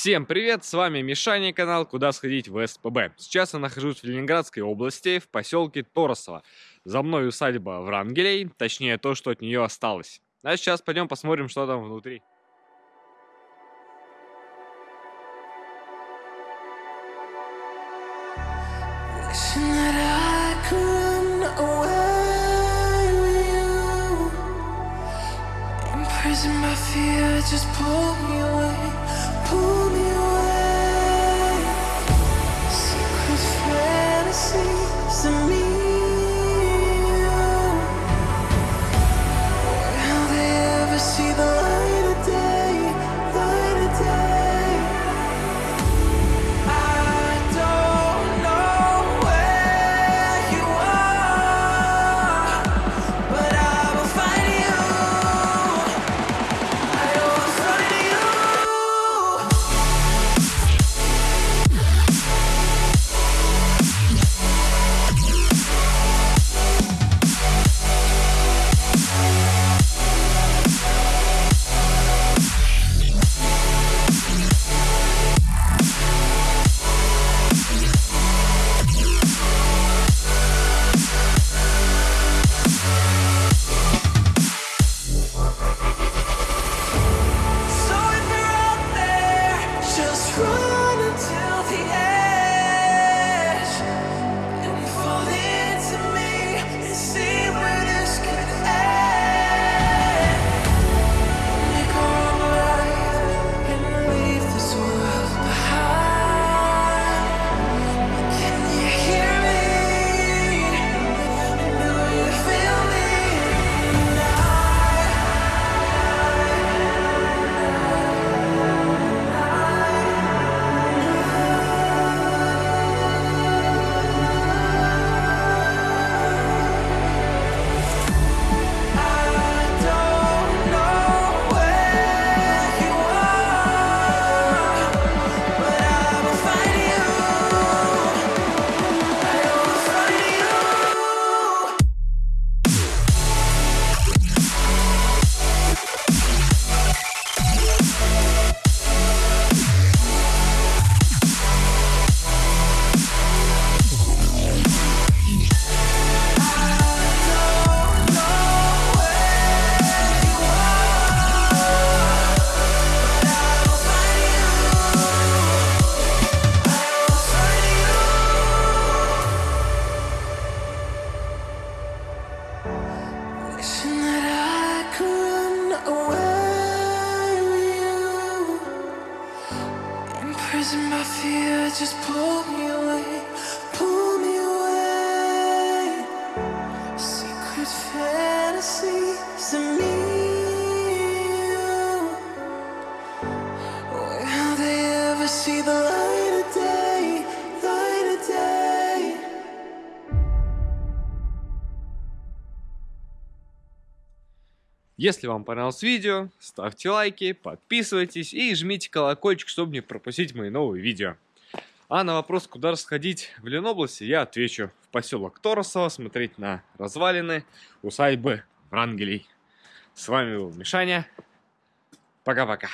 Всем привет, с вами Мишаня, канал «Куда сходить в СПБ». Сейчас я нахожусь в Ленинградской области, в поселке Торосово. За мной усадьба Врангелей, точнее то, что от нее осталось. А сейчас пойдем посмотрим, что там внутри. Just pull me away, and my fear just pulled me away. Если вам понравилось видео, ставьте лайки, подписывайтесь и жмите колокольчик, чтобы не пропустить мои новые видео. А на вопрос, куда сходить в Ленобласти, я отвечу в поселок Торосово, смотреть на развалины усадьбы Врангелей. С вами был Мишаня. Пока-пока.